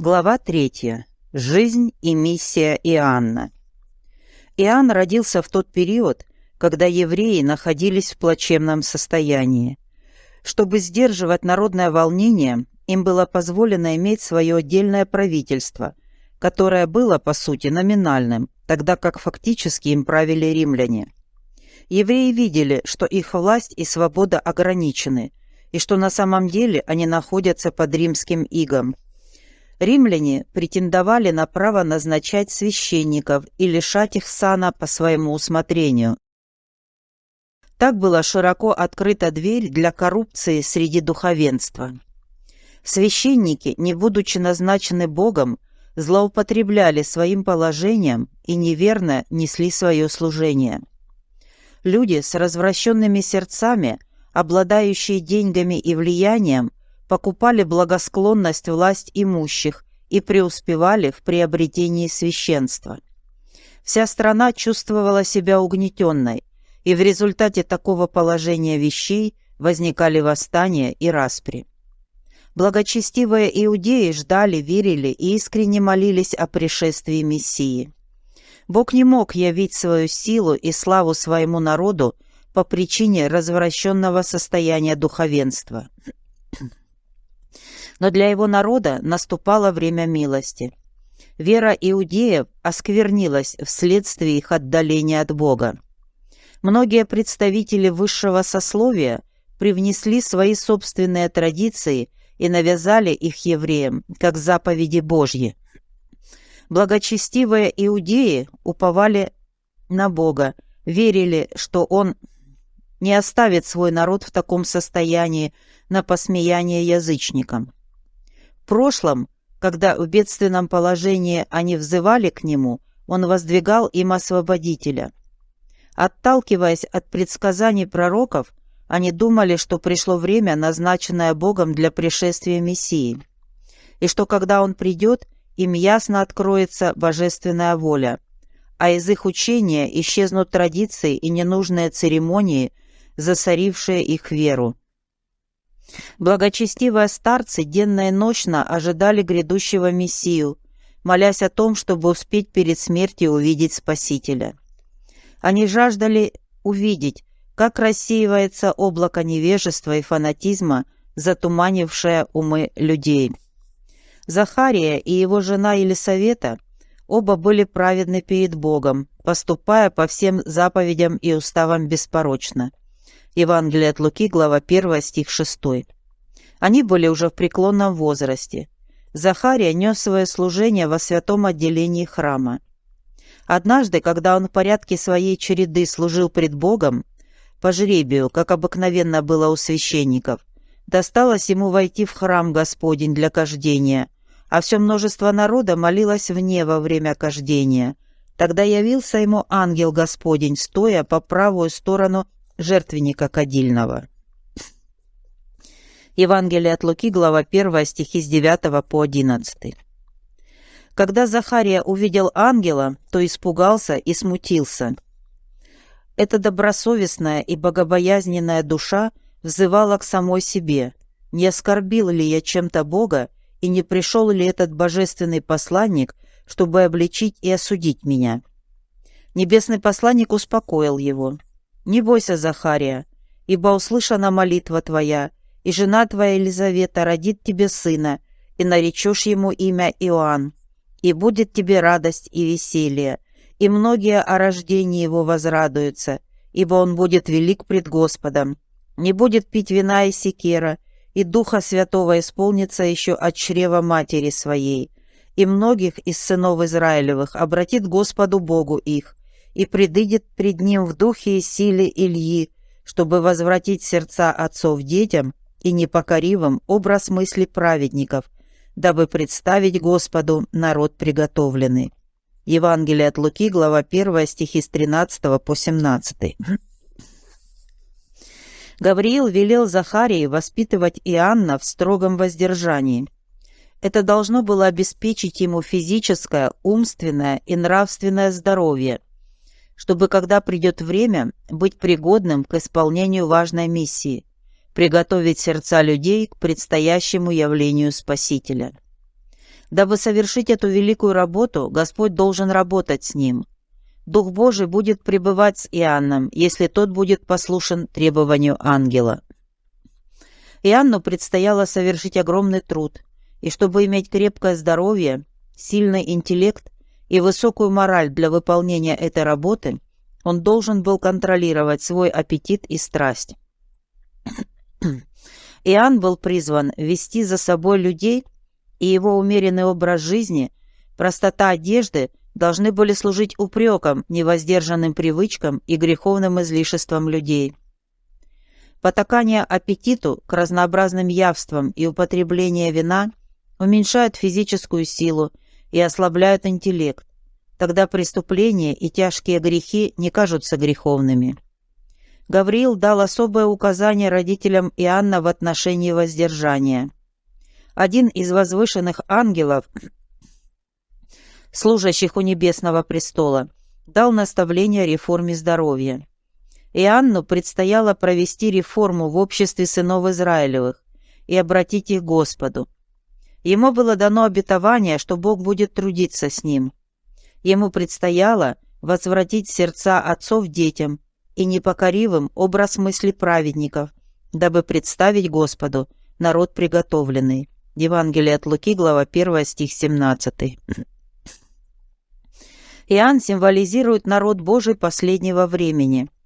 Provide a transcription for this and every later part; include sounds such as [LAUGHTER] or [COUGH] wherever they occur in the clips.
Глава 3. Жизнь и миссия Иоанна. Иоанн родился в тот период, когда евреи находились в плачевном состоянии. Чтобы сдерживать народное волнение, им было позволено иметь свое отдельное правительство, которое было, по сути, номинальным, тогда как фактически им правили римляне. Евреи видели, что их власть и свобода ограничены, и что на самом деле они находятся под римским игом – Римляне претендовали на право назначать священников и лишать их сана по своему усмотрению. Так была широко открыта дверь для коррупции среди духовенства. Священники, не будучи назначены Богом, злоупотребляли своим положением и неверно несли свое служение. Люди с развращенными сердцами, обладающие деньгами и влиянием, покупали благосклонность власть имущих и преуспевали в приобретении священства. Вся страна чувствовала себя угнетенной, и в результате такого положения вещей возникали восстания и распри. Благочестивые иудеи ждали, верили и искренне молились о пришествии Мессии. Бог не мог явить свою силу и славу своему народу по причине развращенного состояния духовенства но для его народа наступало время милости. Вера иудеев осквернилась вследствие их отдаления от Бога. Многие представители высшего сословия привнесли свои собственные традиции и навязали их евреям, как заповеди Божьи. Благочестивые иудеи уповали на Бога, верили, что Он не оставит свой народ в таком состоянии на посмеяние язычникам прошлом, когда в бедственном положении они взывали к нему, он воздвигал им освободителя. Отталкиваясь от предсказаний пророков, они думали, что пришло время, назначенное Богом для пришествия Мессии, и что когда Он придет, им ясно откроется божественная воля, а из их учения исчезнут традиции и ненужные церемонии, засорившие их веру. Благочестивые старцы денно и ночно ожидали грядущего Мессию, молясь о том, чтобы успеть перед смертью увидеть Спасителя. Они жаждали увидеть, как рассеивается облако невежества и фанатизма, затуманившее умы людей. Захария и его жена Елисавета оба были праведны перед Богом, поступая по всем заповедям и уставам беспорочно. Евангелие от Луки, глава 1, стих 6. Они были уже в преклонном возрасте. Захария нес свое служение во святом отделении храма. Однажды, когда он в порядке своей череды служил пред Богом, по жребию, как обыкновенно было у священников, досталось ему войти в храм Господень для кождения, а все множество народа молилось вне во время кождения. Тогда явился ему ангел Господень, стоя по правую сторону жертвенника кадильного. Евангелие от Луки, глава 1, стихи с 9 по 11. Когда Захария увидел ангела, то испугался и смутился. Эта добросовестная и богобоязненная душа взывала к самой себе. Не оскорбил ли я чем-то Бога, и не пришел ли этот божественный посланник, чтобы обличить и осудить меня? Небесный посланник успокоил его. «Не бойся, Захария, ибо услышана молитва твоя, и жена твоя Елизавета родит тебе сына, и наречешь ему имя Иоанн, и будет тебе радость и веселье, и многие о рождении его возрадуются, ибо он будет велик пред Господом, не будет пить вина и секера, и Духа Святого исполнится еще от чрева матери своей, и многих из сынов Израилевых обратит Господу Богу их, и предыдет пред ним в духе и силе Ильи, чтобы возвратить сердца отцов детям и непокоривым образ мысли праведников, дабы представить Господу народ приготовленный. Евангелие от Луки, глава 1, стихи с 13 по 17. Гавриил велел Захарии воспитывать Иоанна в строгом воздержании. Это должно было обеспечить ему физическое, умственное и нравственное здоровье – чтобы, когда придет время, быть пригодным к исполнению важной миссии – приготовить сердца людей к предстоящему явлению Спасителя. Дабы совершить эту великую работу, Господь должен работать с ним. Дух Божий будет пребывать с Иоанном, если тот будет послушен требованию ангела. Иоанну предстояло совершить огромный труд, и чтобы иметь крепкое здоровье, сильный интеллект и высокую мораль для выполнения этой работы, он должен был контролировать свой аппетит и страсть. Иоанн был призван вести за собой людей, и его умеренный образ жизни, простота одежды должны были служить упреком невоздержанным привычкам и греховным излишествам людей. Потакание аппетиту к разнообразным явствам и употребление вина уменьшают физическую силу и ослабляют интеллект, тогда преступления и тяжкие грехи не кажутся греховными. Гавриил дал особое указание родителям Иоанна в отношении воздержания. Один из возвышенных ангелов, служащих у Небесного престола, дал наставление о реформе здоровья. Иоанну предстояло провести реформу в обществе сынов Израилевых и обратить их к Господу. Ему было дано обетование, что Бог будет трудиться с ним. Ему предстояло возвратить сердца отцов детям и непокоривым образ мысли праведников, дабы представить Господу народ приготовленный. Евангелие от Луки, глава 1, стих 17. Иоанн символизирует народ Божий последнего времени –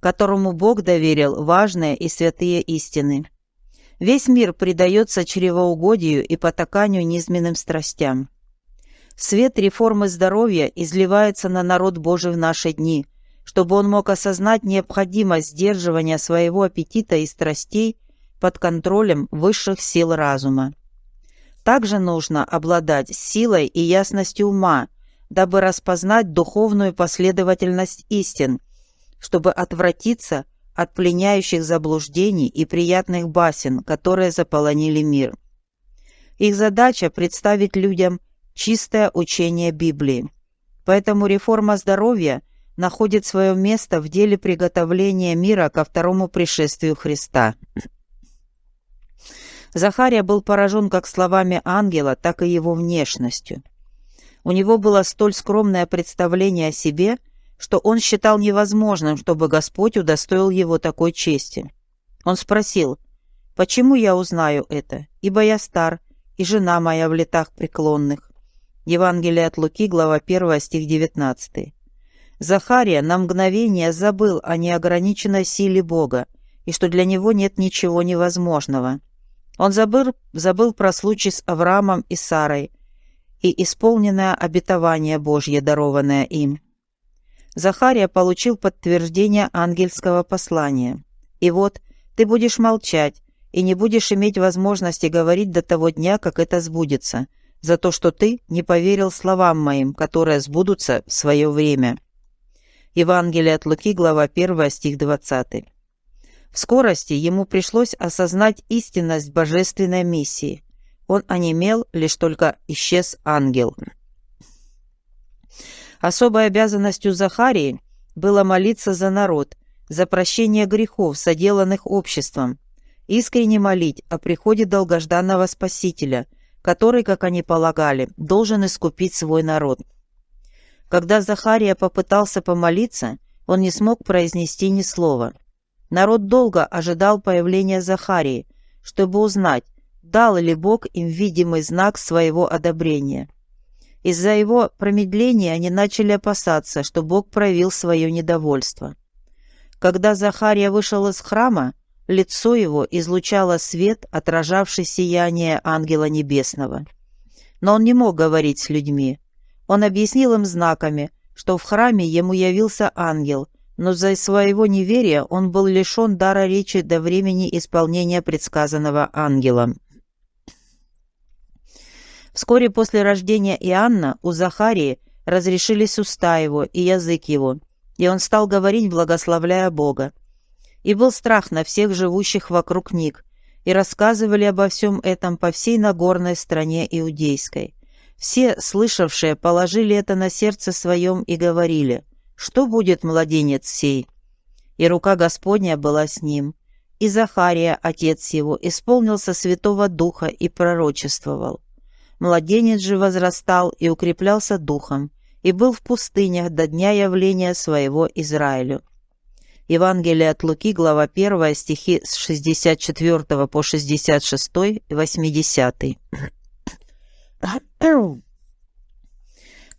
которому Бог доверил важные и святые истины. Весь мир предается чревоугодию и потаканию низменным страстям. Свет реформы здоровья изливается на народ Божий в наши дни, чтобы он мог осознать необходимость сдерживания своего аппетита и страстей под контролем высших сил разума. Также нужно обладать силой и ясностью ума, дабы распознать духовную последовательность истин – чтобы отвратиться от пленяющих заблуждений и приятных басен, которые заполонили мир. Их задача – представить людям чистое учение Библии. Поэтому реформа здоровья находит свое место в деле приготовления мира ко второму пришествию Христа. Захария был поражен как словами ангела, так и его внешностью. У него было столь скромное представление о себе – что он считал невозможным, чтобы Господь удостоил его такой чести. Он спросил, «Почему я узнаю это? Ибо я стар, и жена моя в летах преклонных». Евангелие от Луки, глава 1, стих 19. Захария на мгновение забыл о неограниченной силе Бога и что для него нет ничего невозможного. Он забыл, забыл про случай с Авраамом и Сарой и исполненное обетование Божье, дарованное им. Захария получил подтверждение ангельского послания. «И вот, ты будешь молчать и не будешь иметь возможности говорить до того дня, как это сбудется, за то, что ты не поверил словам моим, которые сбудутся в свое время». Евангелие от Луки, глава 1, стих 20. В скорости ему пришлось осознать истинность божественной миссии. Он онемел, лишь только исчез ангел. Особой обязанностью Захарии было молиться за народ, за прощение грехов, соделанных обществом, искренне молить о приходе долгожданного Спасителя, который, как они полагали, должен искупить свой народ. Когда Захария попытался помолиться, он не смог произнести ни слова. Народ долго ожидал появления Захарии, чтобы узнать, дал ли Бог им видимый знак своего одобрения. Из-за его промедления они начали опасаться, что Бог проявил свое недовольство. Когда Захария вышел из храма, лицо его излучало свет, отражавший сияние ангела небесного. Но он не мог говорить с людьми. Он объяснил им знаками, что в храме ему явился ангел, но за своего неверия он был лишен дара речи до времени исполнения предсказанного ангелом. Вскоре после рождения Иоанна у Захарии разрешились уста его и язык его, и он стал говорить, благословляя Бога. И был страх на всех живущих вокруг них, и рассказывали обо всем этом по всей Нагорной стране Иудейской. Все, слышавшие, положили это на сердце своем и говорили, «Что будет младенец сей?» И рука Господня была с ним. И Захария, отец его, исполнился Святого Духа и пророчествовал. Младенец же возрастал и укреплялся духом, и был в пустынях до дня явления своего Израилю. Евангелие от Луки, глава 1, стихи с 64 по 66 и 80.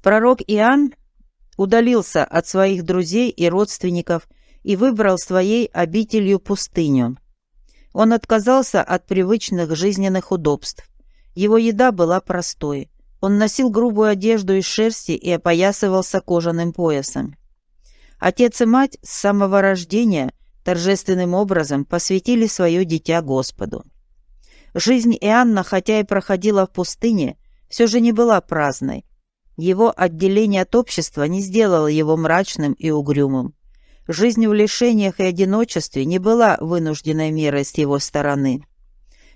Пророк Иоанн удалился от своих друзей и родственников и выбрал своей обителью пустыню. Он отказался от привычных жизненных удобств. Его еда была простой. Он носил грубую одежду из шерсти и опоясывался кожаным поясом. Отец и мать с самого рождения торжественным образом посвятили свое дитя Господу. Жизнь Иоанна, хотя и проходила в пустыне, все же не была праздной. Его отделение от общества не сделало его мрачным и угрюмым. Жизнь в лишениях и одиночестве не была вынужденной мерой с его стороны.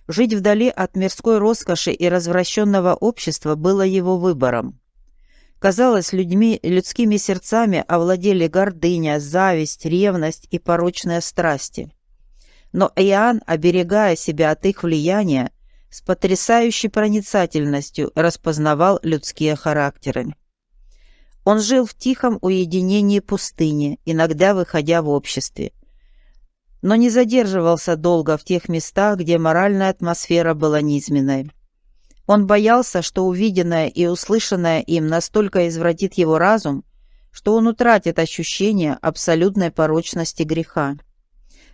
Жить вдали от мирской роскоши и развращенного общества было его выбором. Казалось, людьми, людскими сердцами овладели гордыня, зависть, ревность и порочные страсти. Но Иоанн, оберегая себя от их влияния, с потрясающей проницательностью распознавал людские характеры. Он жил в тихом уединении пустыни, иногда выходя в обществе. Но не задерживался долго в тех местах, где моральная атмосфера была низменной. Он боялся, что увиденное и услышанное им настолько извратит его разум, что он утратит ощущение абсолютной порочности греха.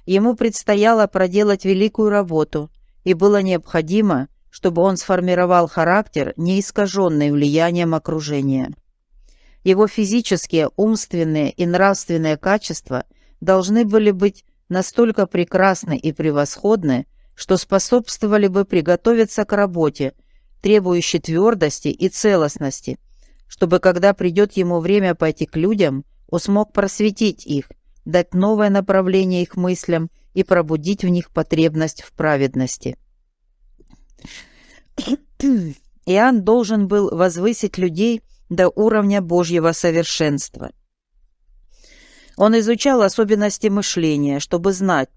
Ему предстояло проделать великую работу – и было необходимо, чтобы он сформировал характер, не искаженный влиянием окружения. Его физические, умственные и нравственные качества должны были быть настолько прекрасны и превосходны, что способствовали бы приготовиться к работе, требующей твердости и целостности, чтобы, когда придет ему время пойти к людям, он смог просветить их, дать новое направление их мыслям и пробудить в них потребность в праведности. Иоанн должен был возвысить людей до уровня Божьего совершенства. Он изучал особенности мышления, чтобы знать,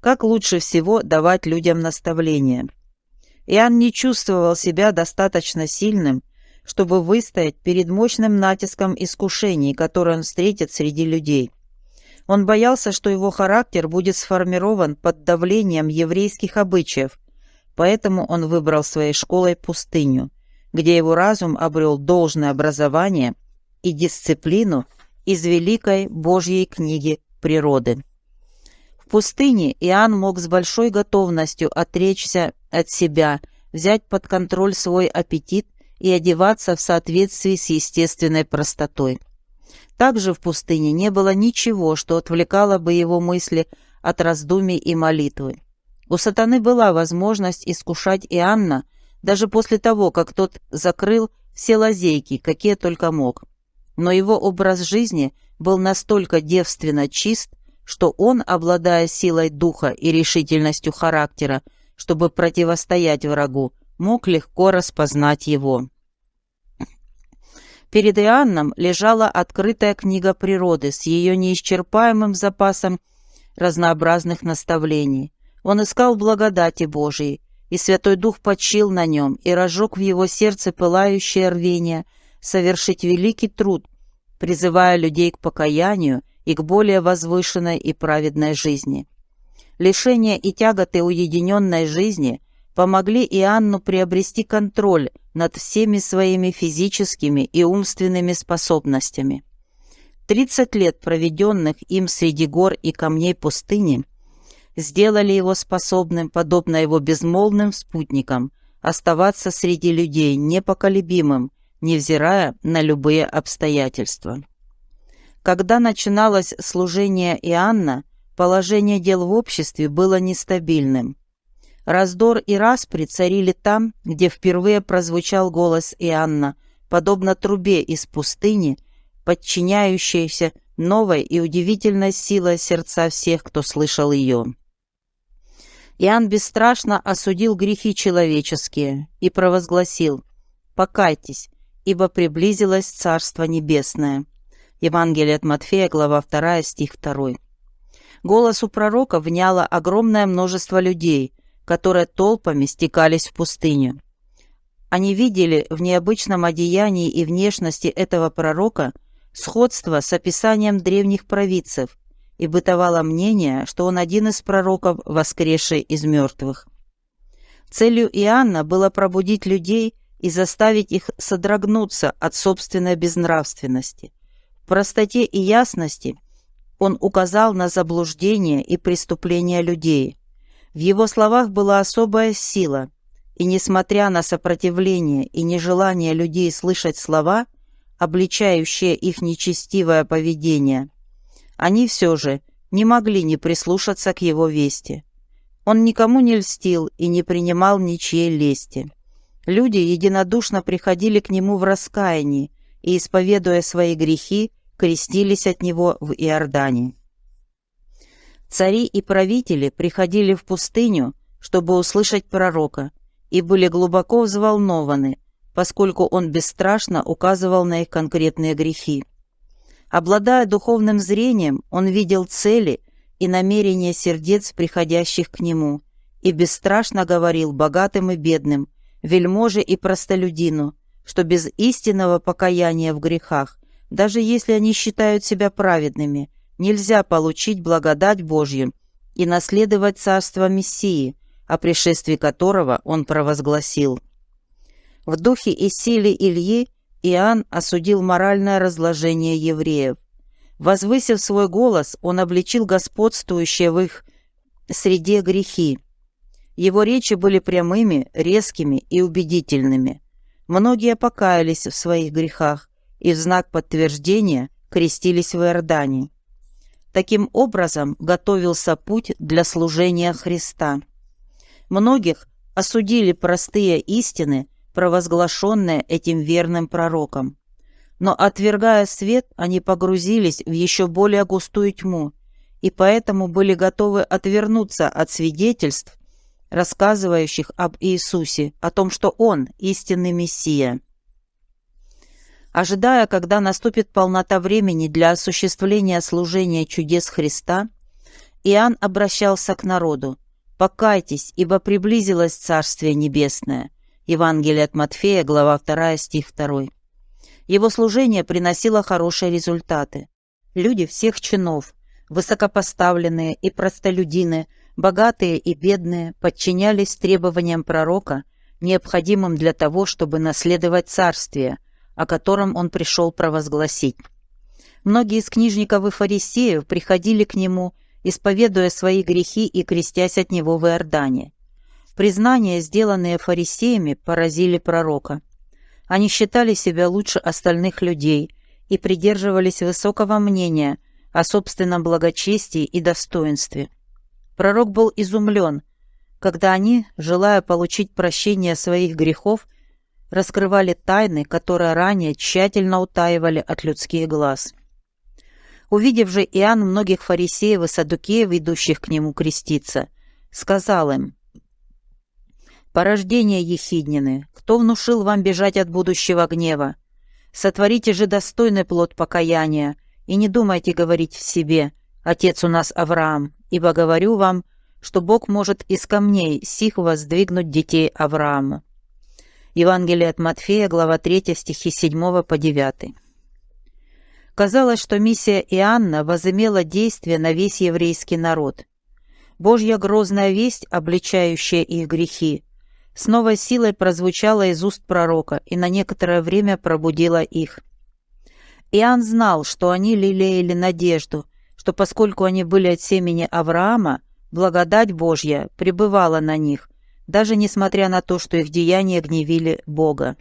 как лучше всего давать людям наставления. Иоанн не чувствовал себя достаточно сильным, чтобы выстоять перед мощным натиском искушений, которые он встретит среди людей. Он боялся, что его характер будет сформирован под давлением еврейских обычаев, поэтому он выбрал своей школой пустыню, где его разум обрел должное образование и дисциплину из великой Божьей книги природы. В пустыне Иоанн мог с большой готовностью отречься от себя, взять под контроль свой аппетит и одеваться в соответствии с естественной простотой. Также в пустыне не было ничего, что отвлекало бы его мысли от раздумий и молитвы. У сатаны была возможность искушать Иоанна даже после того, как тот закрыл все лазейки, какие только мог. Но его образ жизни был настолько девственно чист, что он, обладая силой духа и решительностью характера, чтобы противостоять врагу, мог легко распознать его. Перед Иоанном лежала открытая книга природы с ее неисчерпаемым запасом разнообразных наставлений. Он искал благодати Божией, и Святой Дух почил на нем и разжег в его сердце пылающее рвение совершить великий труд, призывая людей к покаянию и к более возвышенной и праведной жизни. Лишение и тяготы уединенной жизни помогли Иоанну приобрести контроль над всеми своими физическими и умственными способностями. Тридцать лет, проведенных им среди гор и камней пустыни, сделали его способным, подобно его безмолвным спутникам, оставаться среди людей непоколебимым, невзирая на любые обстоятельства. Когда начиналось служение Иоанна, положение дел в обществе было нестабильным. Раздор и распри царили там, где впервые прозвучал голос Иоанна, подобно трубе из пустыни, подчиняющейся новой и удивительной силой сердца всех, кто слышал ее. Иоанн бесстрашно осудил грехи человеческие и провозгласил «Покайтесь, ибо приблизилось Царство Небесное». Евангелие от Матфея, глава 2, стих 2. Голосу пророка вняло огромное множество людей – которые толпами стекались в пустыню. Они видели в необычном одеянии и внешности этого пророка сходство с описанием древних провидцев, и бытовало мнение, что он один из пророков, воскресший из мертвых. Целью Иоанна было пробудить людей и заставить их содрогнуться от собственной безнравственности. В простоте и ясности он указал на заблуждение и преступления людей. В его словах была особая сила, и несмотря на сопротивление и нежелание людей слышать слова, обличающие их нечестивое поведение, они все же не могли не прислушаться к его вести. Он никому не льстил и не принимал ничьей лести. Люди единодушно приходили к нему в раскаянии и, исповедуя свои грехи, крестились от него в Иордане. Цари и правители приходили в пустыню, чтобы услышать пророка, и были глубоко взволнованы, поскольку он бесстрашно указывал на их конкретные грехи. Обладая духовным зрением, он видел цели – и намерения сердец, приходящих к нему, и бесстрашно говорил богатым и бедным, вельможе и простолюдину, что без истинного покаяния в грехах, даже если они считают себя праведными, нельзя получить благодать Божью и наследовать царство Мессии, о пришествии которого он провозгласил. В духе и силе Ильи Иоанн осудил моральное разложение евреев, Возвысив свой голос, он обличил господствующие в их среде грехи. Его речи были прямыми, резкими и убедительными. Многие покаялись в своих грехах и в знак подтверждения крестились в Иордании. Таким образом готовился путь для служения Христа. Многих осудили простые истины, провозглашенные этим верным пророком. Но, отвергая свет, они погрузились в еще более густую тьму, и поэтому были готовы отвернуться от свидетельств, рассказывающих об Иисусе, о том, что Он – истинный Мессия. Ожидая, когда наступит полнота времени для осуществления служения чудес Христа, Иоанн обращался к народу. «Покайтесь, ибо приблизилось Царствие Небесное». Евангелие от Матфея, глава 2, стих 2. Его служение приносило хорошие результаты. Люди всех чинов, высокопоставленные и простолюдины, богатые и бедные, подчинялись требованиям пророка, необходимым для того, чтобы наследовать царствие, о котором он пришел провозгласить. Многие из книжников и фарисеев приходили к нему, исповедуя свои грехи и крестясь от него в Иордане. Признания, сделанные фарисеями, поразили пророка. Они считали себя лучше остальных людей и придерживались высокого мнения о собственном благочестии и достоинстве. Пророк был изумлен, когда они, желая получить прощение своих грехов, раскрывали тайны, которые ранее тщательно утаивали от людских глаз. Увидев же Иоанн многих фарисеев и садукеев, идущих к нему креститься, сказал им, Порождение Ехиднины, кто внушил вам бежать от будущего гнева? Сотворите же достойный плод покаяния, и не думайте говорить в себе, «Отец у нас Авраам», ибо говорю вам, что Бог может из камней сих воздвигнуть детей Авраама. Евангелие от Матфея, глава 3, стихи 7 по 9. Казалось, что миссия Иоанна возымела действие на весь еврейский народ. Божья грозная весть, обличающая их грехи, с новой силой прозвучало из уст пророка и на некоторое время пробудила их. Иоанн знал, что они лелеяли надежду, что поскольку они были от семени Авраама, благодать Божья пребывала на них, даже несмотря на то, что их деяния гневили Бога.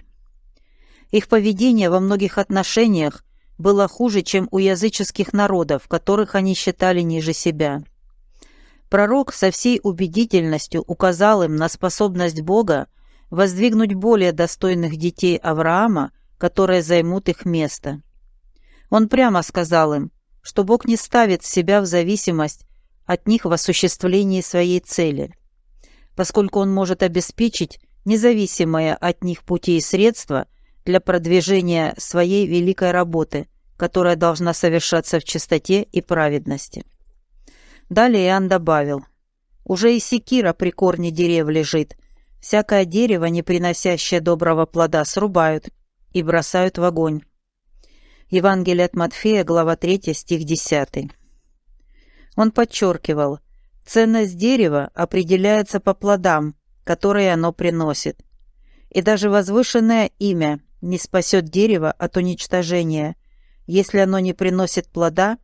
Их поведение во многих отношениях было хуже, чем у языческих народов, которых они считали ниже себя. Пророк со всей убедительностью указал им на способность Бога воздвигнуть более достойных детей Авраама, которые займут их место. Он прямо сказал им, что Бог не ставит себя в зависимость от них в осуществлении своей цели, поскольку Он может обеспечить независимые от них пути и средства для продвижения своей великой работы, которая должна совершаться в чистоте и праведности. Далее Иоанн добавил, «Уже и секира при корне дерев лежит. всякое дерево, не приносящее доброго плода, срубают и бросают в огонь. Евангелие от Матфея, глава 3, стих 10. Он подчеркивал, ценность дерева определяется по плодам, которые оно приносит. И даже возвышенное имя не спасет дерево от уничтожения, если оно не приносит плода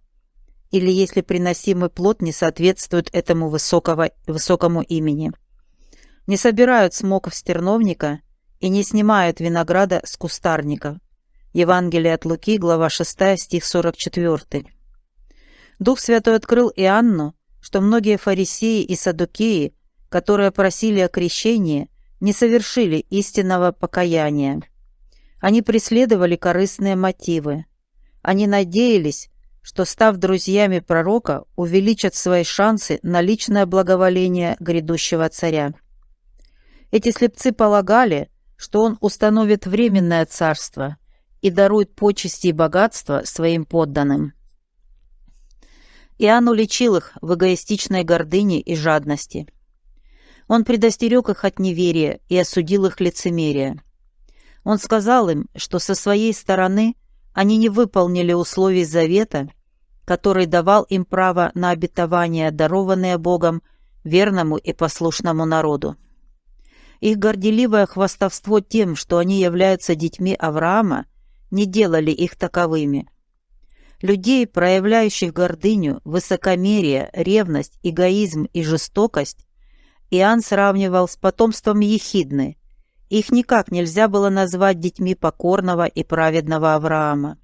или если приносимый плод не соответствует этому высокого, высокому имени. Не собирают смоков с терновника и не снимают винограда с кустарников. Евангелие от Луки, глава 6, стих 44. Дух Святой открыл Иоанну, что многие фарисеи и садукеи, которые просили о крещении, не совершили истинного покаяния. Они преследовали корыстные мотивы. Они надеялись, что, став друзьями пророка, увеличат свои шансы на личное благоволение грядущего царя. Эти слепцы полагали, что он установит временное царство и дарует почести и богатство своим подданным. Иоанн уличил их в эгоистичной гордыне и жадности. Он предостерег их от неверия и осудил их лицемерие. Он сказал им, что со своей стороны они не выполнили условий завета, который давал им право на обетование, дарованное Богом верному и послушному народу. Их горделивое хвастовство тем, что они являются детьми Авраама, не делали их таковыми. Людей, проявляющих гордыню, высокомерие, ревность, эгоизм и жестокость, Иоанн сравнивал с потомством Ехидны. Их никак нельзя было назвать детьми покорного и праведного Авраама.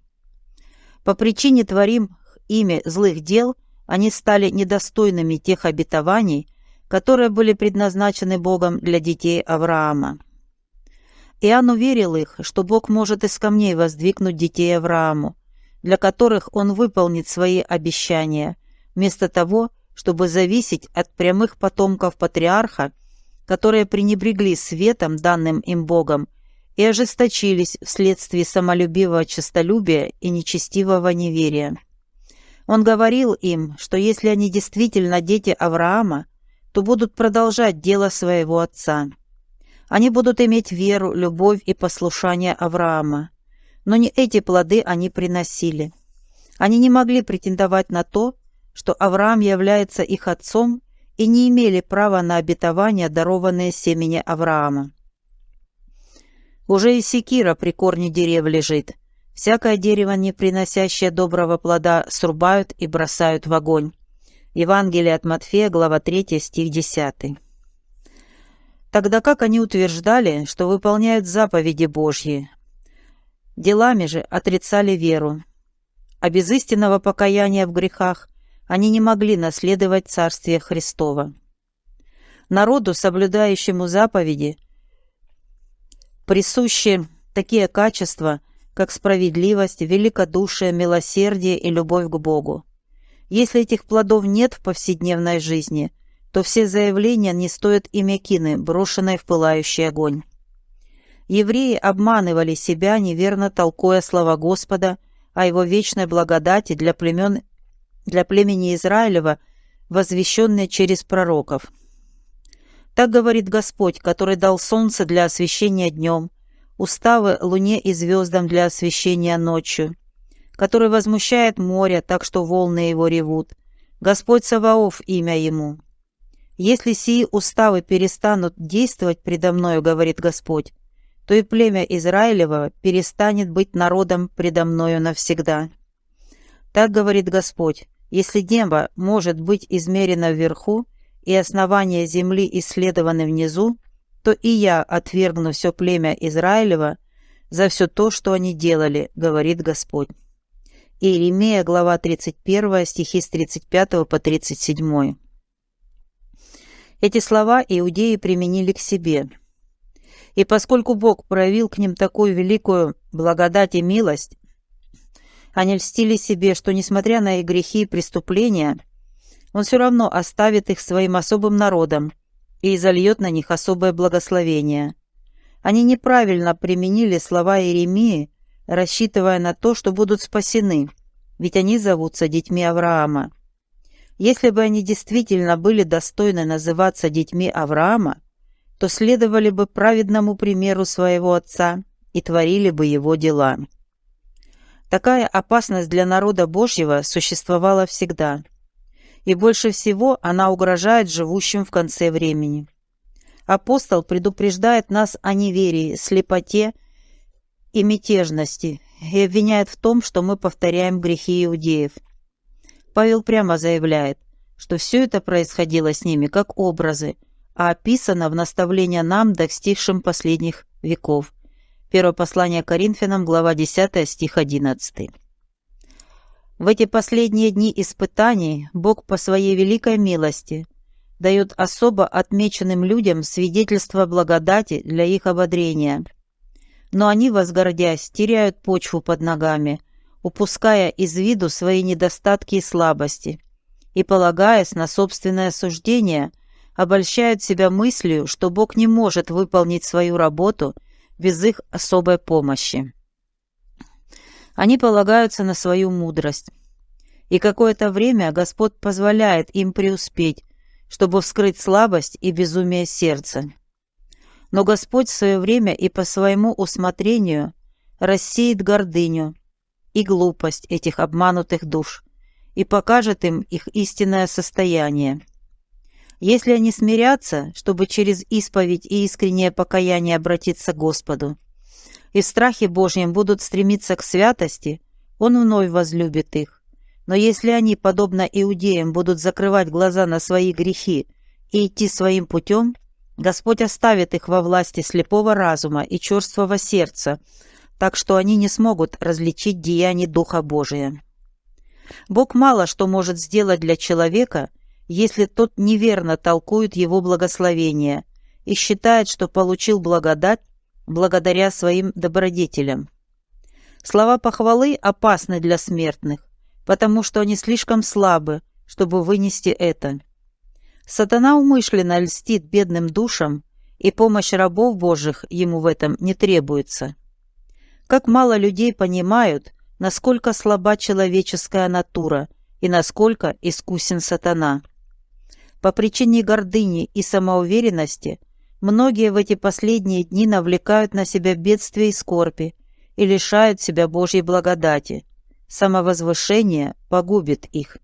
По причине творим ими злых дел они стали недостойными тех обетований, которые были предназначены Богом для детей Авраама. Иоанн уверил их, что Бог может из камней воздвигнуть детей Аврааму, для которых он выполнит свои обещания, вместо того, чтобы зависеть от прямых потомков патриарха, которые пренебрегли светом, данным им Богом, и ожесточились вследствие самолюбивого честолюбия и нечестивого неверия. Он говорил им, что если они действительно дети Авраама, то будут продолжать дело своего отца. Они будут иметь веру, любовь и послушание Авраама. Но не эти плоды они приносили. Они не могли претендовать на то, что Авраам является их отцом и не имели права на обетование, дарованное семени Авраама. Уже и секира при корне дерев лежит. Всякое дерево, не приносящее доброго плода, срубают и бросают в огонь. Евангелие от Матфея, глава 3, стих 10. Тогда как они утверждали, что выполняют заповеди Божьи? Делами же отрицали веру. А без истинного покаяния в грехах они не могли наследовать Царствие Христово. Народу, соблюдающему заповеди, присущи такие качества, как справедливость, великодушие, милосердие и любовь к Богу. Если этих плодов нет в повседневной жизни, то все заявления не стоят и мякины, брошенной в пылающий огонь. Евреи обманывали себя, неверно толкуя слова Господа о его вечной благодати для племен для племени Израилева, возвещенные через пророков. Так говорит Господь, который дал солнце для освещения днем, уставы луне и звездам для освещения ночью, который возмущает море, так что волны его ревут. Господь Саваоф имя ему. Если сии уставы перестанут действовать предо мною, говорит Господь, то и племя Израилева перестанет быть народом предо мною навсегда. Так говорит Господь, если небо может быть измерено вверху и основания земли исследованы внизу, то и я отвергну все племя Израилева за все то, что они делали, говорит Господь. Иеремия, глава 31, стихи с 35 по 37. Эти слова иудеи применили к себе. И поскольку Бог проявил к ним такую великую благодать и милость, они льстили себе, что, несмотря на их грехи и преступления, он все равно оставит их своим особым народом и изольет на них особое благословение. Они неправильно применили слова Иеремии, рассчитывая на то, что будут спасены, ведь они зовутся детьми Авраама. Если бы они действительно были достойны называться детьми Авраама, то следовали бы праведному примеру своего отца и творили бы его дела. Такая опасность для народа Божьего существовала всегда, и больше всего она угрожает живущим в конце времени. Апостол предупреждает нас о неверии, слепоте и мятежности и обвиняет в том, что мы повторяем грехи иудеев. Павел прямо заявляет, что все это происходило с ними как образы, а описано в наставлении нам, достигшим последних веков. Первое послание Коринфянам, глава 10, стих 11. В эти последние дни испытаний Бог по своей великой милости дает особо отмеченным людям свидетельство благодати для их ободрения. Но они, возгордясь, теряют почву под ногами, упуская из виду свои недостатки и слабости, и, полагаясь на собственное суждение, обольщают себя мыслью, что Бог не может выполнить свою работу без их особой помощи. Они полагаются на свою мудрость. И какое-то время Господь позволяет им преуспеть, чтобы вскрыть слабость и безумие сердца. Но Господь в свое время и по своему усмотрению рассеет гордыню и глупость этих обманутых душ и покажет им их истинное состояние. Если они смирятся, чтобы через исповедь и искреннее покаяние обратиться к Господу, и в страхе Божьем будут стремиться к святости, Он вновь возлюбит их но если они, подобно иудеям, будут закрывать глаза на свои грехи и идти своим путем, Господь оставит их во власти слепого разума и черствого сердца, так что они не смогут различить деяний Духа Божия. Бог мало что может сделать для человека, если тот неверно толкует его благословение и считает, что получил благодать благодаря своим добродетелям. Слова похвалы опасны для смертных, потому что они слишком слабы, чтобы вынести это. Сатана умышленно льстит бедным душам, и помощь рабов Божьих ему в этом не требуется. Как мало людей понимают, насколько слаба человеческая натура и насколько искусен сатана. По причине гордыни и самоуверенности многие в эти последние дни навлекают на себя бедствия и скорби и лишают себя Божьей благодати – самовозвышение погубит их.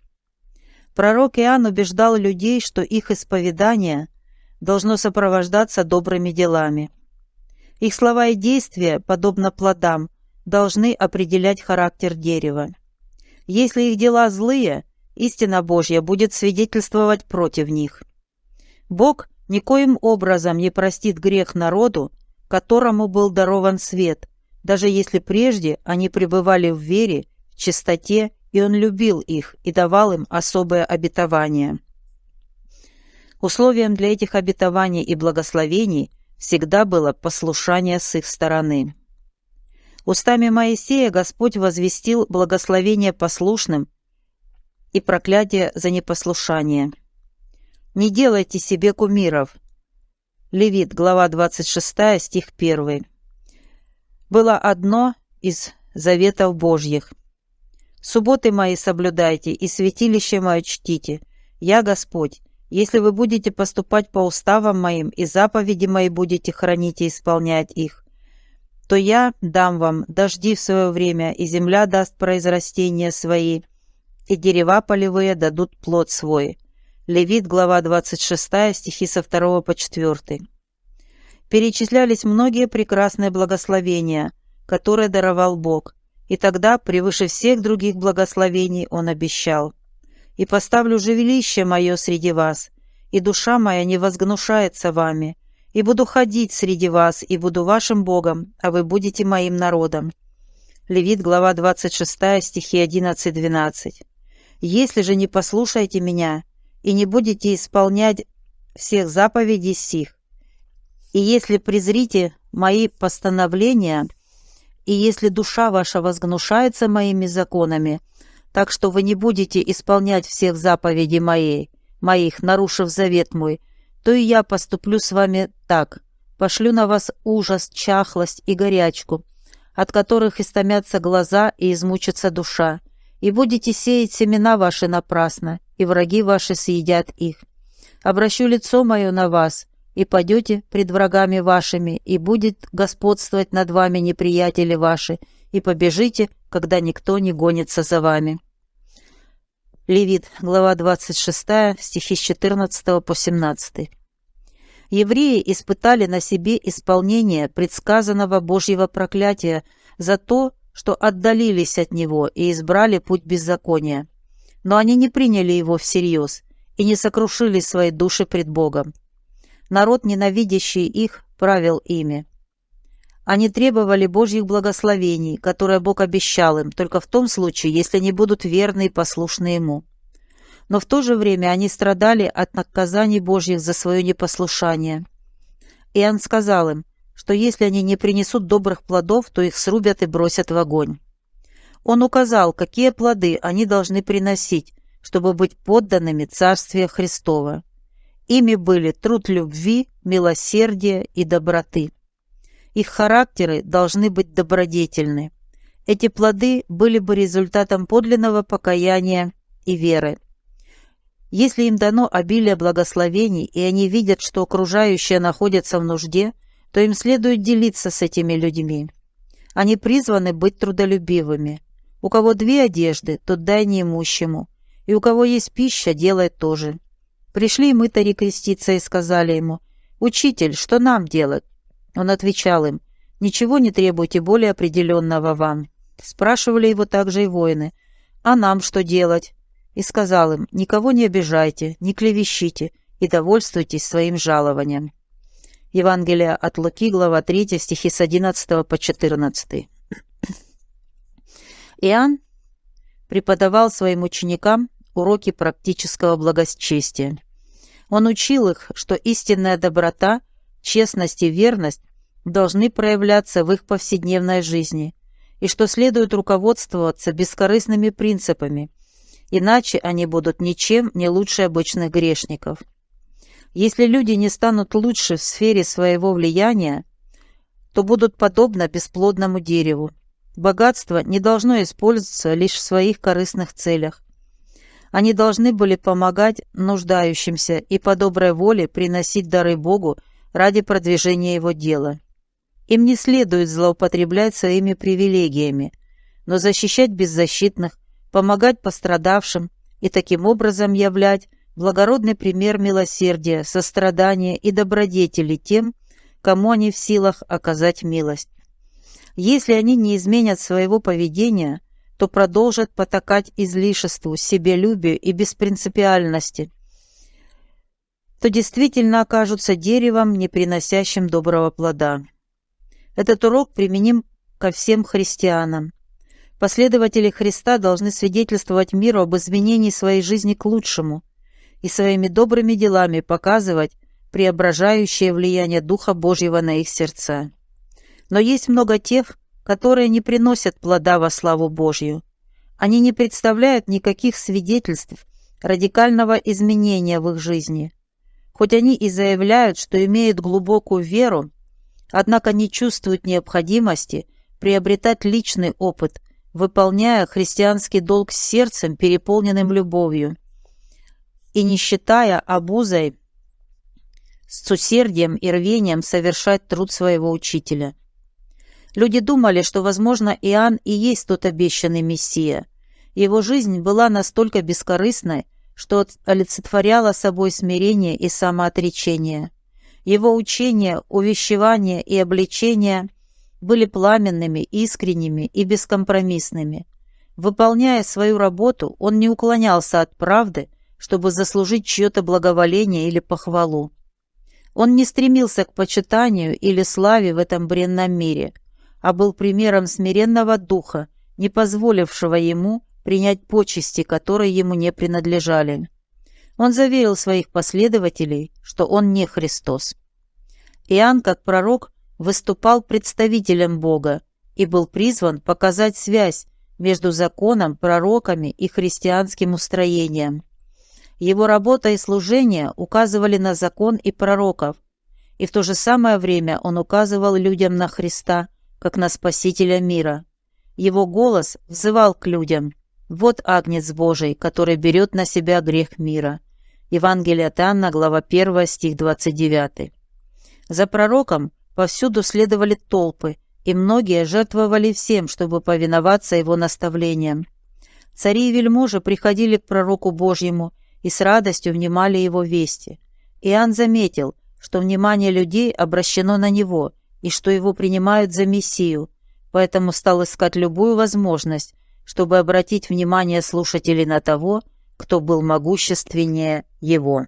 Пророк Иоанн убеждал людей, что их исповедание должно сопровождаться добрыми делами. Их слова и действия, подобно плодам, должны определять характер дерева. Если их дела злые, истина Божья будет свидетельствовать против них. Бог никоим образом не простит грех народу, которому был дарован свет, даже если прежде они пребывали в вере чистоте, и он любил их и давал им особое обетование. Условием для этих обетований и благословений всегда было послушание с их стороны. Устами Моисея Господь возвестил благословение послушным и проклятие за непослушание. «Не делайте себе кумиров». Левит, глава 26, стих 1. Было одно из заветов Божьих. Субботы мои соблюдайте и святилище мое чтите. Я Господь. Если вы будете поступать по уставам моим и заповеди мои будете хранить и исполнять их, то я дам вам дожди в свое время, и земля даст произрастения свои, и дерева полевые дадут плод свой». Левит, глава 26, стихи со 2 по 4. Перечислялись многие прекрасные благословения, которые даровал Бог, и тогда, превыше всех других благословений, он обещал, «И поставлю живелище мое среди вас, и душа моя не возгнушается вами, и буду ходить среди вас, и буду вашим Богом, а вы будете моим народом». Левит, глава 26, стихи 11-12. «Если же не послушаете меня и не будете исполнять всех заповедей сих, и если презрите мои постановления, и если душа ваша возгнушается моими законами, так что вы не будете исполнять всех заповедей моей, моих, нарушив завет мой, то и я поступлю с вами так, пошлю на вас ужас, чахлость и горячку, от которых истомятся глаза и измучится душа, и будете сеять семена ваши напрасно, и враги ваши съедят их. Обращу лицо мое на вас, и падете пред врагами вашими, и будет господствовать над вами неприятели ваши, и побежите, когда никто не гонится за вами». Левит, глава 26, стихи с 14 по 17. Евреи испытали на себе исполнение предсказанного Божьего проклятия за то, что отдалились от Него и избрали путь беззакония. Но они не приняли его всерьез и не сокрушили свои души пред Богом. Народ, ненавидящий их, правил ими. Они требовали Божьих благословений, которые Бог обещал им, только в том случае, если они будут верны и послушны Ему. Но в то же время они страдали от наказаний Божьих за свое непослушание. И Он сказал им, что если они не принесут добрых плодов, то их срубят и бросят в огонь. Он указал, какие плоды они должны приносить, чтобы быть подданными Царствия Христова. Ими были труд любви, милосердия и доброты. Их характеры должны быть добродетельны. Эти плоды были бы результатом подлинного покаяния и веры. Если им дано обилие благословений, и они видят, что окружающие находятся в нужде, то им следует делиться с этими людьми. Они призваны быть трудолюбивыми. У кого две одежды, тот дай неимущему, и у кого есть пища, делай тоже. Пришли мытари креститься и сказали ему, «Учитель, что нам делать?» Он отвечал им, «Ничего не требуйте более определенного вам». Спрашивали его также и воины, «А нам что делать?» И сказал им, «Никого не обижайте, не клевещите и довольствуйтесь своим жалованием». Евангелие от Луки, глава 3, стихи с 11 по 14. [CLEARS THROAT] Иоанн преподавал своим ученикам уроки практического благочестия. Он учил их, что истинная доброта, честность и верность должны проявляться в их повседневной жизни, и что следует руководствоваться бескорыстными принципами, иначе они будут ничем не лучше обычных грешников. Если люди не станут лучше в сфере своего влияния, то будут подобно бесплодному дереву. Богатство не должно использоваться лишь в своих корыстных целях. Они должны были помогать нуждающимся и по доброй воле приносить дары Богу ради продвижения Его дела. Им не следует злоупотреблять своими привилегиями, но защищать беззащитных, помогать пострадавшим и таким образом являть благородный пример милосердия, сострадания и добродетели тем, кому они в силах оказать милость. Если они не изменят своего поведения – то продолжат потакать излишеству, себелюбию и беспринципиальности, то действительно окажутся деревом, не приносящим доброго плода. Этот урок применим ко всем христианам. Последователи Христа должны свидетельствовать миру об изменении своей жизни к лучшему и своими добрыми делами показывать преображающее влияние Духа Божьего на их сердца. Но есть много тех, которые не приносят плода во славу Божью. Они не представляют никаких свидетельств радикального изменения в их жизни. Хоть они и заявляют, что имеют глубокую веру, однако не чувствуют необходимости приобретать личный опыт, выполняя христианский долг с сердцем, переполненным любовью, и не считая обузой с усердием и рвением совершать труд своего учителя. Люди думали, что, возможно, Иоанн и есть тот обещанный Мессия. Его жизнь была настолько бескорыстной, что олицетворяла собой смирение и самоотречение. Его учения, увещевания и обличения были пламенными, искренними и бескомпромиссными. Выполняя свою работу, он не уклонялся от правды, чтобы заслужить чье-то благоволение или похвалу. Он не стремился к почитанию или славе в этом бренном мире – а был примером смиренного духа, не позволившего ему принять почести, которые ему не принадлежали. Он заверил своих последователей, что он не Христос. Иоанн, как пророк, выступал представителем Бога и был призван показать связь между законом, пророками и христианским устроением. Его работа и служение указывали на закон и пророков, и в то же самое время он указывал людям на Христа – как на Спасителя мира. Его голос взывал к людям. «Вот Агнец Божий, который берет на себя грех мира». Евангелие от Анна, глава 1, стих 29. За пророком повсюду следовали толпы, и многие жертвовали всем, чтобы повиноваться его наставлениям. Цари и вельможи приходили к пророку Божьему и с радостью внимали его вести. Иоанн заметил, что внимание людей обращено на него и что его принимают за Мессию, поэтому стал искать любую возможность, чтобы обратить внимание слушателей на того, кто был могущественнее его.